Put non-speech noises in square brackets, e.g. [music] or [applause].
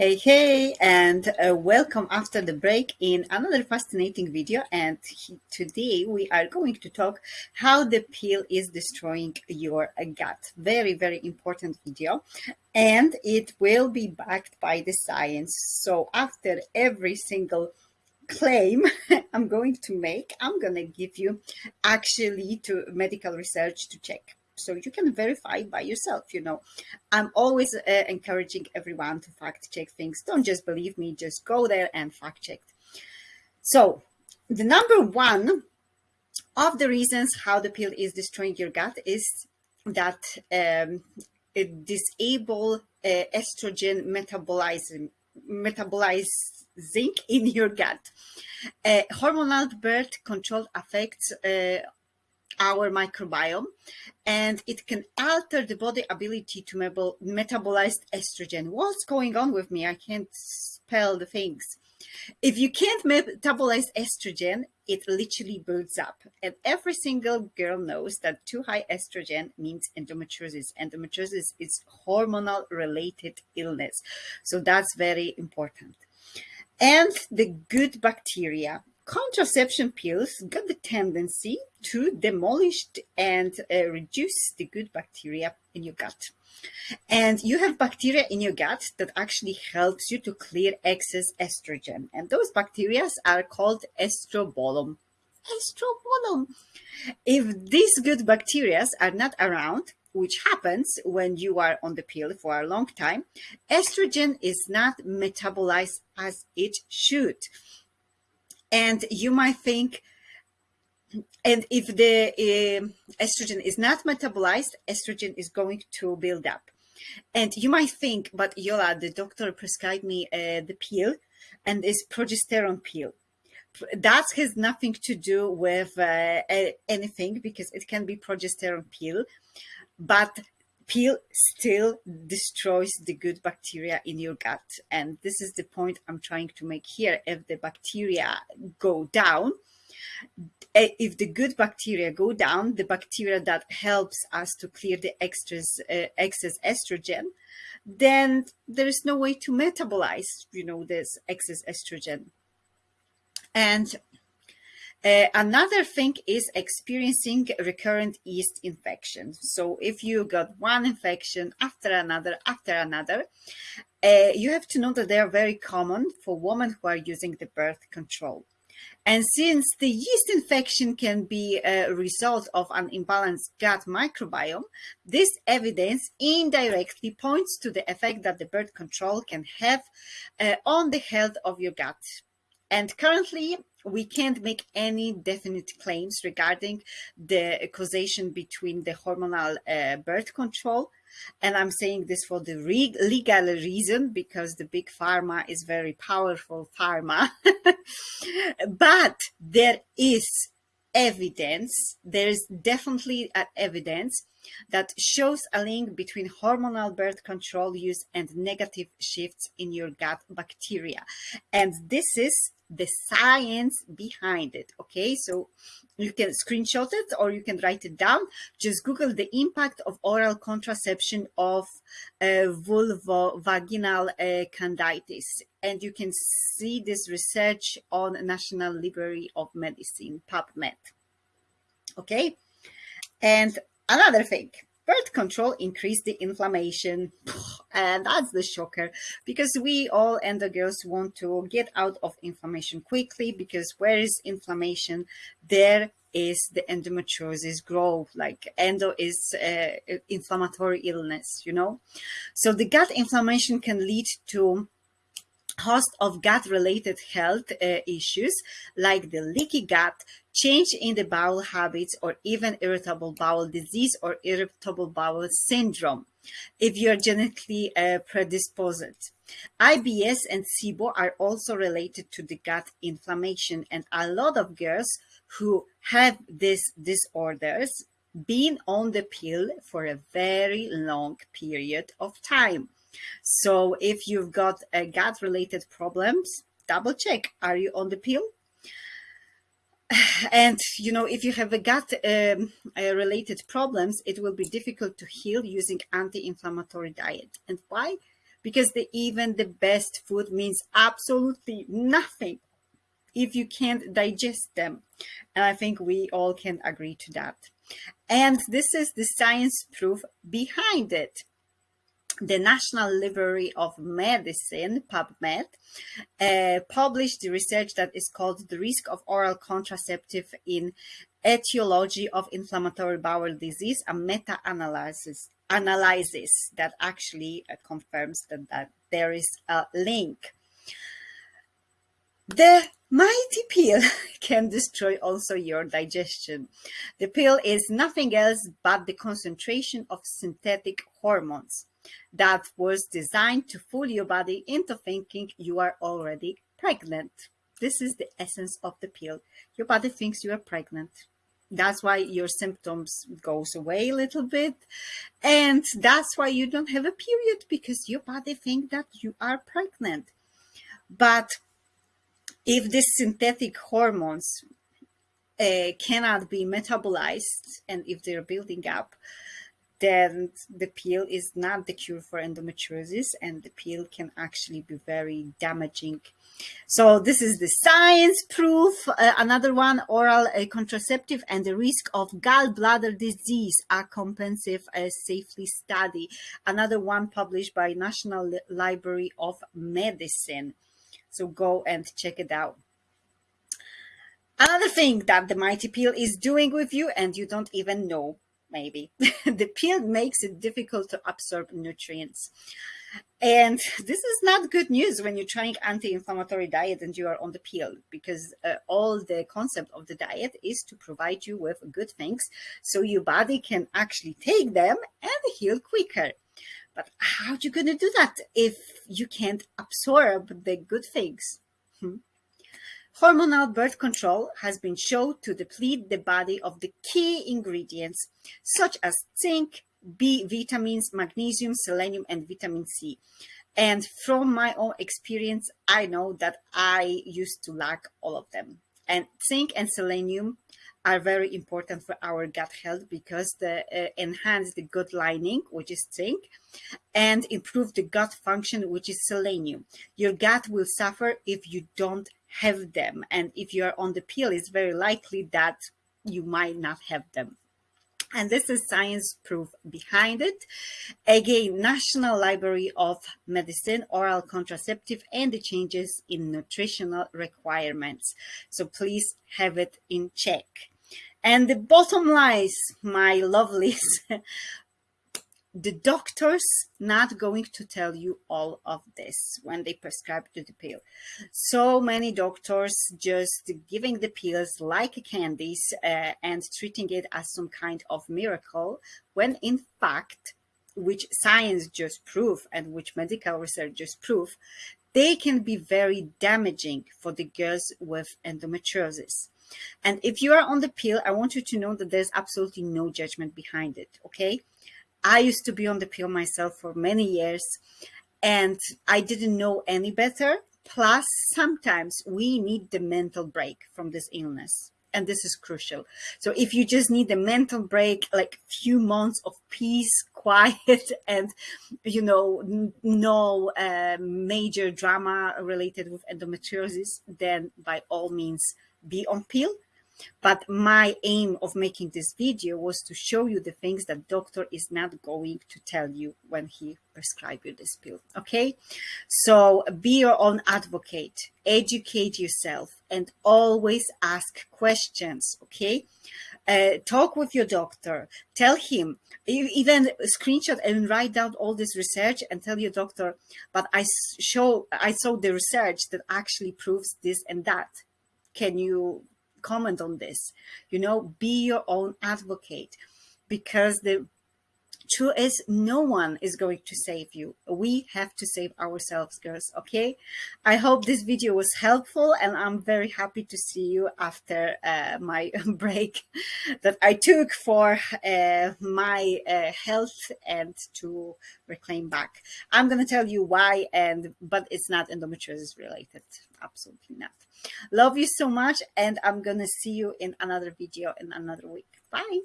Hey, hey, and uh, welcome after the break in another fascinating video. And he, today we are going to talk how the pill is destroying your gut. Very, very important video. And it will be backed by the science. So after every single claim [laughs] I'm going to make, I'm going to give you actually to medical research to check so you can verify by yourself you know. I'm always uh, encouraging everyone to fact check things. Don't just believe me just go there and fact check. So the number one of the reasons how the pill is destroying your gut is that um, it disable uh, estrogen metabolism metabolizing in your gut. Uh, hormonal birth control affects uh, our microbiome and it can alter the body ability to metabolize estrogen. What's going on with me? I can't spell the things. If you can't metabolize estrogen, it literally builds up. And every single girl knows that too high estrogen means endometriosis. Endometriosis is hormonal related illness. So that's very important. And the good bacteria contraception pills got the tendency to demolish and uh, reduce the good bacteria in your gut. And you have bacteria in your gut that actually helps you to clear excess estrogen. And those bacteria are called estrobolome. Estrobolome. If these good bacteria are not around, which happens when you are on the pill for a long time, estrogen is not metabolized as it should. And you might think, and if the uh, estrogen is not metabolized, estrogen is going to build up. And you might think, but Yola, the doctor prescribed me uh, the pill and it's progesterone pill. That has nothing to do with uh, anything because it can be progesterone pill, but pill still destroys the good bacteria in your gut. And this is the point I'm trying to make here. If the bacteria go down, eh, if the good bacteria go down, the bacteria that helps us to clear the excess, uh, excess estrogen, then there is no way to metabolize, you know, this excess estrogen. And uh, another thing is experiencing recurrent yeast infections. So if you got one infection after another, after another, uh, you have to know that they are very common for women who are using the birth control. And since the yeast infection can be a result of an imbalanced gut microbiome, this evidence indirectly points to the effect that the birth control can have uh, on the health of your gut. And currently, we can't make any definite claims regarding the causation between the hormonal uh, birth control. And I'm saying this for the legal reason because the big pharma is very powerful pharma. [laughs] but there is evidence, there is definitely evidence that shows a link between hormonal birth control use and negative shifts in your gut bacteria. And this is the science behind it. Okay, so you can screenshot it or you can write it down. Just Google the impact of oral contraception of uh, vulvovaginal uh, candidiasis. And you can see this research on National Library of Medicine, PubMed. Okay, and another thing, birth control increase the inflammation. [sighs] And that's the shocker because we all endo girls want to get out of inflammation quickly because where is inflammation, there is the endometriosis growth like endo is uh, inflammatory illness you know so the gut inflammation can lead to host of gut-related health uh, issues like the leaky gut, change in the bowel habits, or even irritable bowel disease or irritable bowel syndrome if you're genetically uh, predisposed. IBS and SIBO are also related to the gut inflammation and a lot of girls who have these disorders been on the pill for a very long period of time. So if you've got a gut related problems, double check, are you on the pill? [sighs] And, you know, if you have a gut um, uh, related problems, it will be difficult to heal using anti-inflammatory diet. And why? because the, even the best food means absolutely nothing if you can't digest them. And I think we all can agree to that. And this is the science proof behind it. The National Library of Medicine, PubMed, uh, published the research that is called The Risk of Oral Contraceptive in Etiology of Inflammatory Bowel Disease, a meta-analysis analysis that actually uh, confirms that, that there is a link. The mighty pill [laughs] can destroy also your digestion. The pill is nothing else but the concentration of synthetic hormones that was designed to fool your body into thinking you are already pregnant. This is the essence of the pill. Your body thinks you are pregnant. That's why your symptoms goes away a little bit. And that's why you don't have a period because your body thinks that you are pregnant. But if these synthetic hormones uh, cannot be metabolized and if they're building up, then the pill is not the cure for endometriosis and the pill can actually be very damaging. So this is the science proof. Uh, another one, oral uh, contraceptive and the risk of gallbladder disease, a comprehensive uh, safely study. Another one published by National Library of Medicine. So go and check it out. Another thing that the Mighty Pill is doing with you and you don't even know maybe. [laughs] the pill makes it difficult to absorb nutrients. And this is not good news when you're trying anti-inflammatory diet and you are on the pill because uh, all the concept of the diet is to provide you with good things so your body can actually take them and heal quicker. But how are you going to do that if you can't absorb the good things? Hmm? Hormonal birth control has been shown to deplete the body of the key ingredients such as zinc, B vitamins, magnesium, selenium, and vitamin C. And from my own experience, I know that I used to lack all of them. And zinc and selenium are very important for our gut health because they uh, enhance the gut lining, which is zinc, and improve the gut function, which is selenium. Your gut will suffer if you don't have them. And if you are on the pill, it's very likely that you might not have them. And this is science proof behind it. Again, National Library of Medicine, oral contraceptive, and the changes in nutritional requirements. So please have it in check. And the bottom lies, my lovelies, [laughs] the doctors not going to tell you all of this when they prescribe you the pill. So many doctors just giving the pills like candies uh, and treating it as some kind of miracle, when in fact, which science just prove and which medical research just prove, they can be very damaging for the girls with endometriosis. And if you are on the pill, I want you to know that there's absolutely no judgment behind it, okay? I used to be on the pill myself for many years and I didn't know any better. Plus, sometimes we need the mental break from this illness. And this is crucial. So if you just need a mental break, like few months of peace, [laughs] quiet, and, you know, no uh, major drama related with endometriosis, then by all means be on pill but my aim of making this video was to show you the things that doctor is not going to tell you when he prescribe you this pill. Okay. So be your own advocate, educate yourself and always ask questions. Okay. Uh, talk with your doctor, tell him, even screenshot and write down all this research and tell your doctor, but I show, I saw the research that actually proves this and that. Can you comment on this. You know, be your own advocate because the truth is no one is going to save you. We have to save ourselves, girls, okay? I hope this video was helpful and I'm very happy to see you after uh, my [laughs] break that I took for uh, my uh, health and to reclaim back. I'm going to tell you why, and but it's not endometriosis related. Absolutely not. Love you so much and I'm going to see you in another video in another week. Bye.